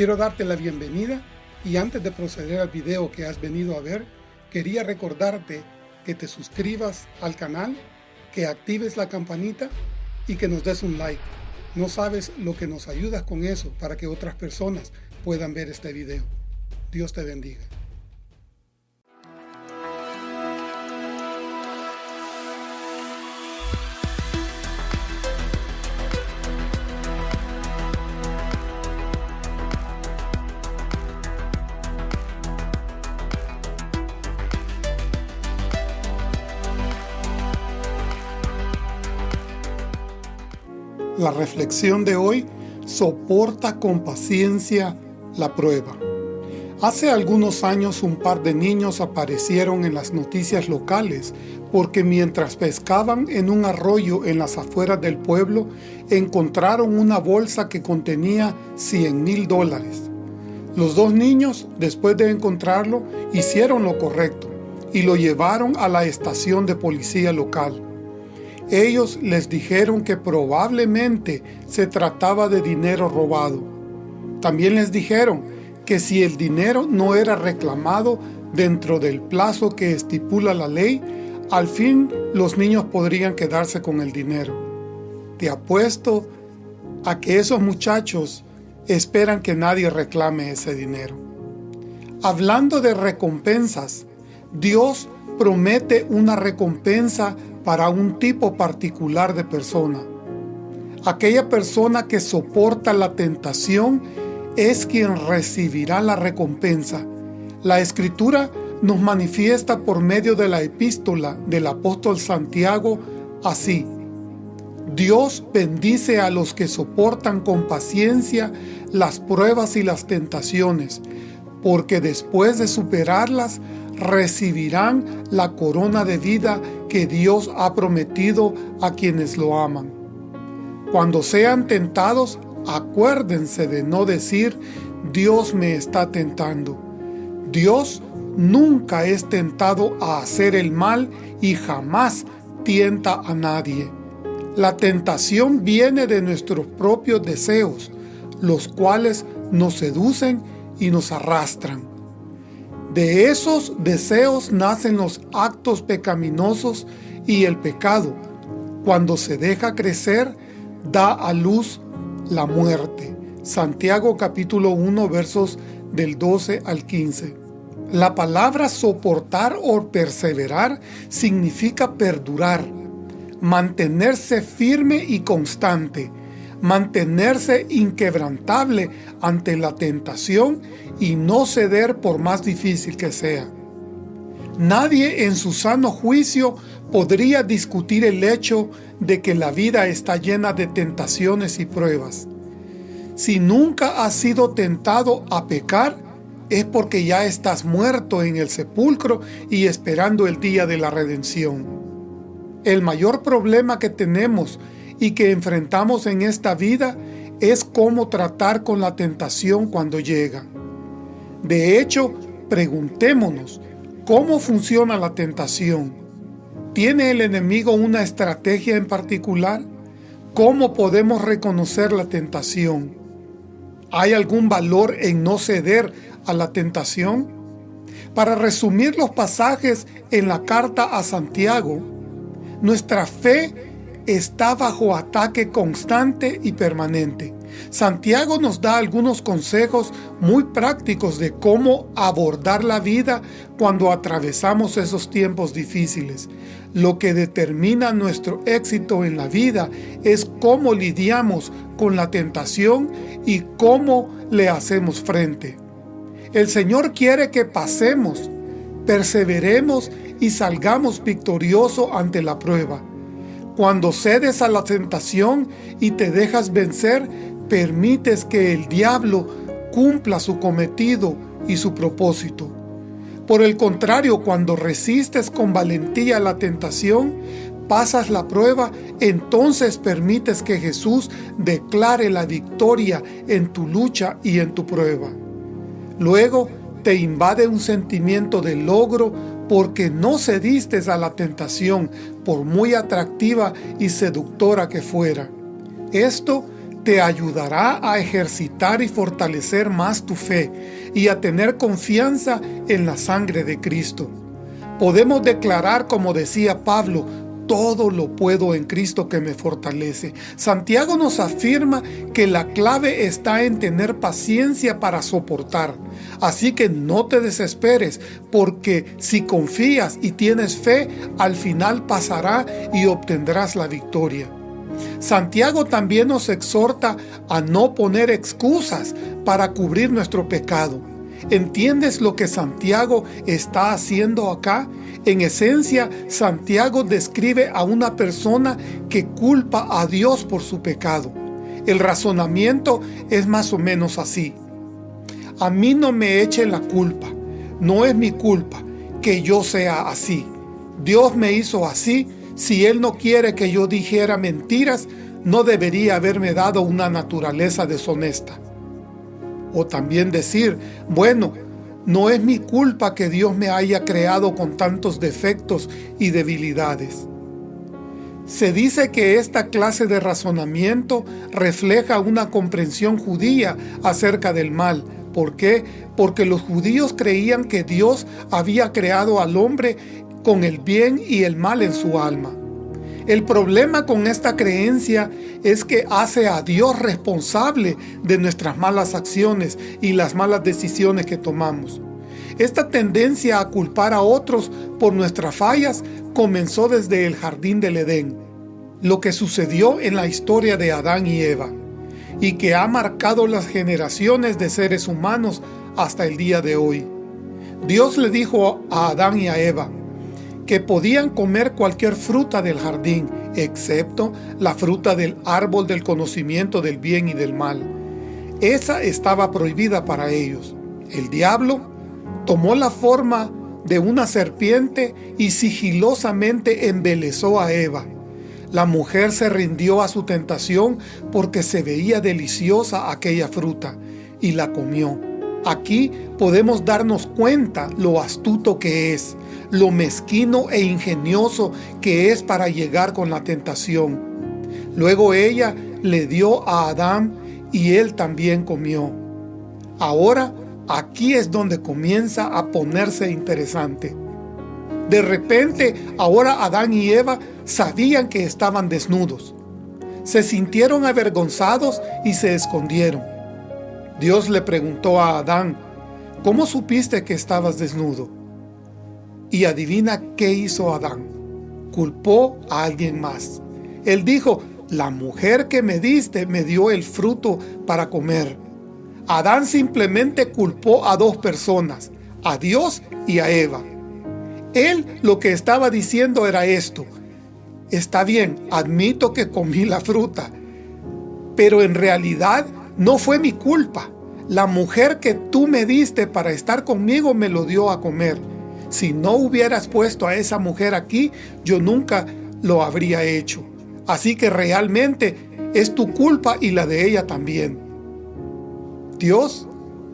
Quiero darte la bienvenida y antes de proceder al video que has venido a ver, quería recordarte que te suscribas al canal, que actives la campanita y que nos des un like. No sabes lo que nos ayudas con eso para que otras personas puedan ver este video. Dios te bendiga. La reflexión de hoy soporta con paciencia la prueba. Hace algunos años un par de niños aparecieron en las noticias locales porque mientras pescaban en un arroyo en las afueras del pueblo, encontraron una bolsa que contenía 100 mil dólares. Los dos niños, después de encontrarlo, hicieron lo correcto y lo llevaron a la estación de policía local. Ellos les dijeron que probablemente se trataba de dinero robado. También les dijeron que si el dinero no era reclamado dentro del plazo que estipula la ley, al fin los niños podrían quedarse con el dinero. Te apuesto a que esos muchachos esperan que nadie reclame ese dinero. Hablando de recompensas, Dios promete una recompensa para un tipo particular de persona. Aquella persona que soporta la tentación es quien recibirá la recompensa. La Escritura nos manifiesta por medio de la epístola del apóstol Santiago así. Dios bendice a los que soportan con paciencia las pruebas y las tentaciones, porque después de superarlas recibirán la corona de vida que Dios ha prometido a quienes lo aman. Cuando sean tentados, acuérdense de no decir, Dios me está tentando. Dios nunca es tentado a hacer el mal y jamás tienta a nadie. La tentación viene de nuestros propios deseos, los cuales nos seducen y nos arrastran. De esos deseos nacen los actos pecaminosos y el pecado. Cuando se deja crecer, da a luz la muerte. Santiago capítulo 1 versos del 12 al 15. La palabra soportar o perseverar significa perdurar, mantenerse firme y constante, mantenerse inquebrantable ante la tentación y no ceder por más difícil que sea. Nadie en su sano juicio podría discutir el hecho de que la vida está llena de tentaciones y pruebas. Si nunca has sido tentado a pecar, es porque ya estás muerto en el sepulcro y esperando el día de la redención. El mayor problema que tenemos y que enfrentamos en esta vida es cómo tratar con la tentación cuando llega. De hecho, preguntémonos, ¿cómo funciona la tentación? ¿Tiene el enemigo una estrategia en particular? ¿Cómo podemos reconocer la tentación? ¿Hay algún valor en no ceder a la tentación? Para resumir los pasajes en la carta a Santiago, nuestra fe está bajo ataque constante y permanente. Santiago nos da algunos consejos muy prácticos de cómo abordar la vida cuando atravesamos esos tiempos difíciles. Lo que determina nuestro éxito en la vida es cómo lidiamos con la tentación y cómo le hacemos frente. El Señor quiere que pasemos, perseveremos y salgamos victorioso ante la prueba. Cuando cedes a la tentación y te dejas vencer, permites que el diablo cumpla su cometido y su propósito. Por el contrario, cuando resistes con valentía la tentación, pasas la prueba, entonces permites que Jesús declare la victoria en tu lucha y en tu prueba. Luego te invade un sentimiento de logro porque no cediste a la tentación, por muy atractiva y seductora que fuera. Esto te ayudará a ejercitar y fortalecer más tu fe y a tener confianza en la sangre de Cristo. Podemos declarar, como decía Pablo, todo lo puedo en Cristo que me fortalece. Santiago nos afirma que la clave está en tener paciencia para soportar. Así que no te desesperes, porque si confías y tienes fe, al final pasará y obtendrás la victoria. Santiago también nos exhorta a no poner excusas para cubrir nuestro pecado. ¿Entiendes lo que Santiago está haciendo acá? En esencia, Santiago describe a una persona que culpa a Dios por su pecado. El razonamiento es más o menos así. A mí no me echen la culpa. No es mi culpa que yo sea así. Dios me hizo así. Si Él no quiere que yo dijera mentiras, no debería haberme dado una naturaleza deshonesta. O también decir, bueno, no es mi culpa que Dios me haya creado con tantos defectos y debilidades. Se dice que esta clase de razonamiento refleja una comprensión judía acerca del mal. ¿Por qué? Porque los judíos creían que Dios había creado al hombre con el bien y el mal en su alma. El problema con esta creencia es que hace a Dios responsable de nuestras malas acciones y las malas decisiones que tomamos. Esta tendencia a culpar a otros por nuestras fallas comenzó desde el jardín del Edén, lo que sucedió en la historia de Adán y Eva, y que ha marcado las generaciones de seres humanos hasta el día de hoy. Dios le dijo a Adán y a Eva, que podían comer cualquier fruta del jardín, excepto la fruta del árbol del conocimiento del bien y del mal. Esa estaba prohibida para ellos. El diablo tomó la forma de una serpiente y sigilosamente embelezó a Eva. La mujer se rindió a su tentación porque se veía deliciosa aquella fruta y la comió. Aquí podemos darnos cuenta lo astuto que es, lo mezquino e ingenioso que es para llegar con la tentación. Luego ella le dio a Adán y él también comió. Ahora aquí es donde comienza a ponerse interesante. De repente, ahora Adán y Eva sabían que estaban desnudos. Se sintieron avergonzados y se escondieron. Dios le preguntó a Adán, ¿cómo supiste que estabas desnudo? Y adivina qué hizo Adán. Culpó a alguien más. Él dijo, la mujer que me diste me dio el fruto para comer. Adán simplemente culpó a dos personas, a Dios y a Eva. Él lo que estaba diciendo era esto, está bien, admito que comí la fruta, pero en realidad no fue mi culpa. La mujer que tú me diste para estar conmigo me lo dio a comer. Si no hubieras puesto a esa mujer aquí, yo nunca lo habría hecho. Así que realmente es tu culpa y la de ella también. Dios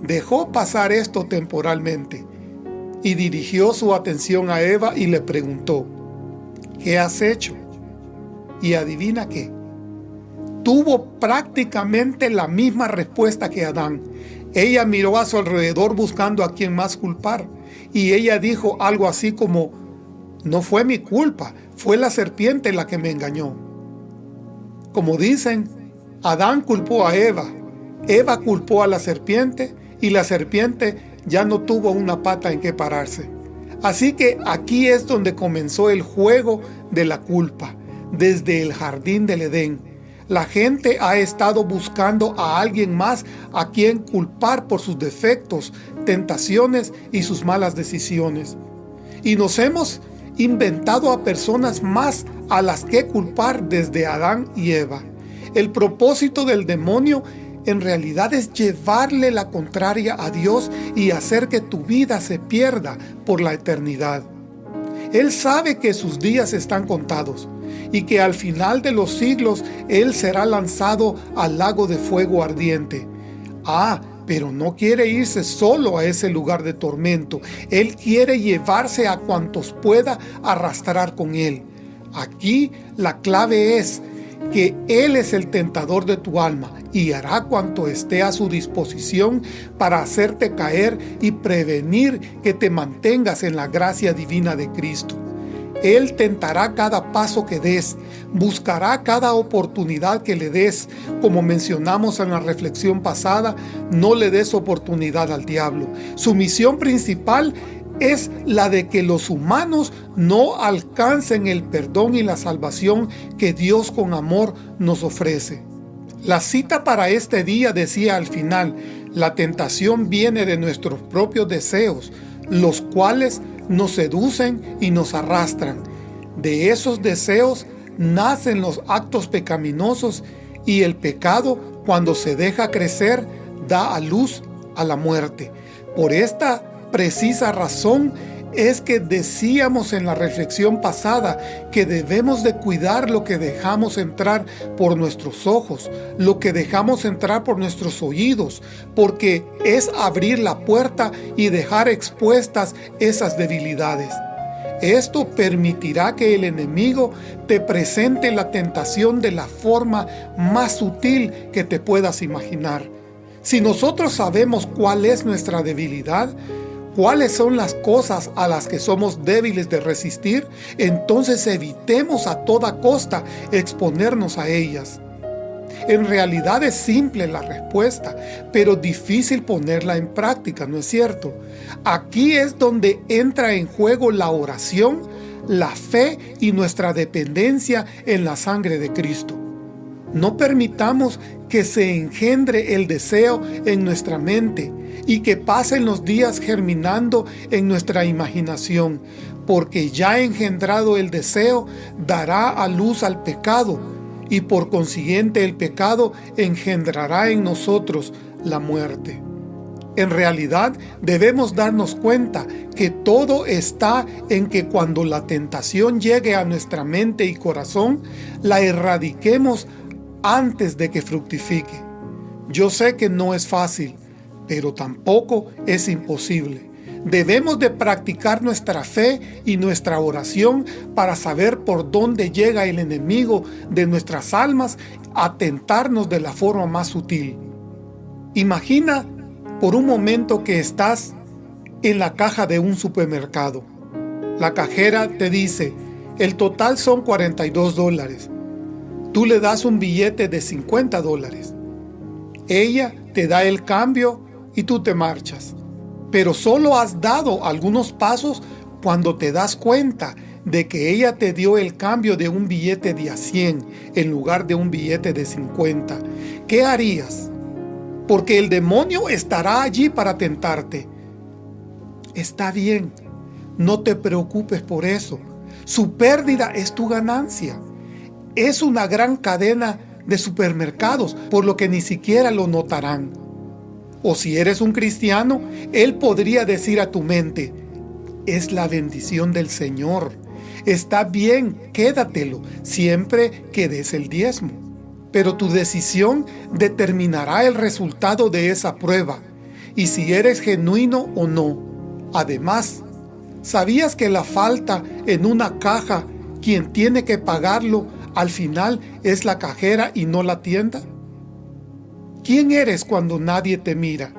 dejó pasar esto temporalmente y dirigió su atención a Eva y le preguntó, ¿qué has hecho? Y adivina qué, tuvo prácticamente la misma respuesta que Adán. Ella miró a su alrededor buscando a quien más culpar y ella dijo algo así como, no fue mi culpa, fue la serpiente la que me engañó. Como dicen, Adán culpó a Eva, Eva culpó a la serpiente y la serpiente ya no tuvo una pata en que pararse. Así que aquí es donde comenzó el juego de la culpa, desde el jardín del Edén. La gente ha estado buscando a alguien más a quien culpar por sus defectos, tentaciones y sus malas decisiones. Y nos hemos inventado a personas más a las que culpar desde Adán y Eva. El propósito del demonio en realidad es llevarle la contraria a Dios y hacer que tu vida se pierda por la eternidad. Él sabe que sus días están contados y que al final de los siglos Él será lanzado al lago de fuego ardiente. Ah, pero no quiere irse solo a ese lugar de tormento. Él quiere llevarse a cuantos pueda arrastrar con Él. Aquí la clave es que Él es el tentador de tu alma y hará cuanto esté a su disposición para hacerte caer y prevenir que te mantengas en la gracia divina de Cristo. Él tentará cada paso que des, buscará cada oportunidad que le des. Como mencionamos en la reflexión pasada, no le des oportunidad al diablo. Su misión principal es la de que los humanos no alcancen el perdón y la salvación que Dios con amor nos ofrece. La cita para este día decía al final, la tentación viene de nuestros propios deseos, los cuales nos seducen y nos arrastran. De esos deseos nacen los actos pecaminosos y el pecado, cuando se deja crecer, da a luz a la muerte. Por esta precisa razón es que decíamos en la reflexión pasada que debemos de cuidar lo que dejamos entrar por nuestros ojos, lo que dejamos entrar por nuestros oídos, porque es abrir la puerta y dejar expuestas esas debilidades. Esto permitirá que el enemigo te presente la tentación de la forma más sutil que te puedas imaginar. Si nosotros sabemos cuál es nuestra debilidad, cuáles son las cosas a las que somos débiles de resistir, entonces evitemos a toda costa exponernos a ellas. En realidad es simple la respuesta, pero difícil ponerla en práctica, ¿no es cierto? Aquí es donde entra en juego la oración, la fe y nuestra dependencia en la sangre de Cristo. No permitamos que se engendre el deseo en nuestra mente y que pasen los días germinando en nuestra imaginación, porque ya engendrado el deseo dará a luz al pecado, y por consiguiente el pecado engendrará en nosotros la muerte. En realidad debemos darnos cuenta que todo está en que cuando la tentación llegue a nuestra mente y corazón, la erradiquemos antes de que fructifique. Yo sé que no es fácil, pero tampoco es imposible. Debemos de practicar nuestra fe y nuestra oración para saber por dónde llega el enemigo de nuestras almas a tentarnos de la forma más sutil. Imagina por un momento que estás en la caja de un supermercado. La cajera te dice, el total son 42 dólares. Tú le das un billete de 50 dólares. Ella te da el cambio y tú te marchas. Pero solo has dado algunos pasos cuando te das cuenta de que ella te dio el cambio de un billete de a 100 en lugar de un billete de 50. ¿Qué harías? Porque el demonio estará allí para tentarte. Está bien, no te preocupes por eso. Su pérdida es tu ganancia. Es una gran cadena de supermercados, por lo que ni siquiera lo notarán. O si eres un cristiano, Él podría decir a tu mente, es la bendición del Señor. Está bien, quédatelo, siempre que des el diezmo. Pero tu decisión determinará el resultado de esa prueba, y si eres genuino o no. Además, ¿sabías que la falta en una caja, quien tiene que pagarlo, al final es la cajera y no la tienda? ¿Quién eres cuando nadie te mira?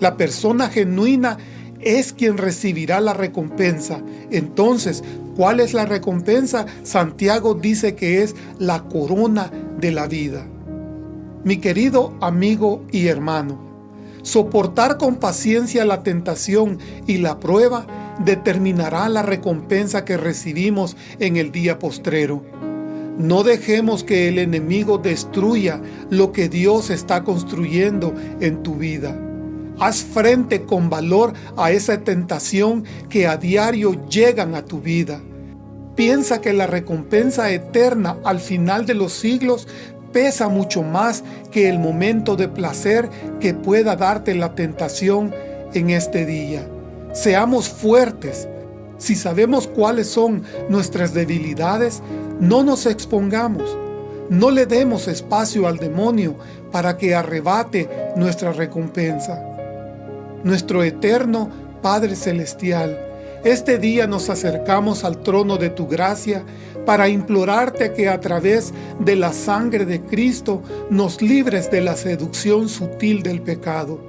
La persona genuina es quien recibirá la recompensa. Entonces, ¿cuál es la recompensa? Santiago dice que es la corona de la vida. Mi querido amigo y hermano, soportar con paciencia la tentación y la prueba determinará la recompensa que recibimos en el día postrero. No dejemos que el enemigo destruya lo que Dios está construyendo en tu vida. Haz frente con valor a esa tentación que a diario llegan a tu vida. Piensa que la recompensa eterna al final de los siglos pesa mucho más que el momento de placer que pueda darte la tentación en este día. Seamos fuertes. Si sabemos cuáles son nuestras debilidades, no nos expongamos, no le demos espacio al demonio para que arrebate nuestra recompensa. Nuestro eterno Padre Celestial Este día nos acercamos al trono de tu gracia para implorarte que a través de la sangre de Cristo nos libres de la seducción sutil del pecado,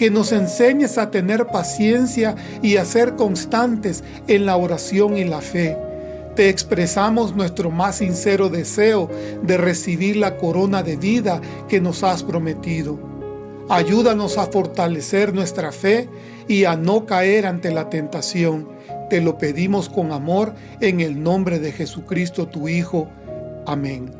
que nos enseñes a tener paciencia y a ser constantes en la oración y la fe. Te expresamos nuestro más sincero deseo de recibir la corona de vida que nos has prometido. Ayúdanos a fortalecer nuestra fe y a no caer ante la tentación. Te lo pedimos con amor en el nombre de Jesucristo tu Hijo. Amén.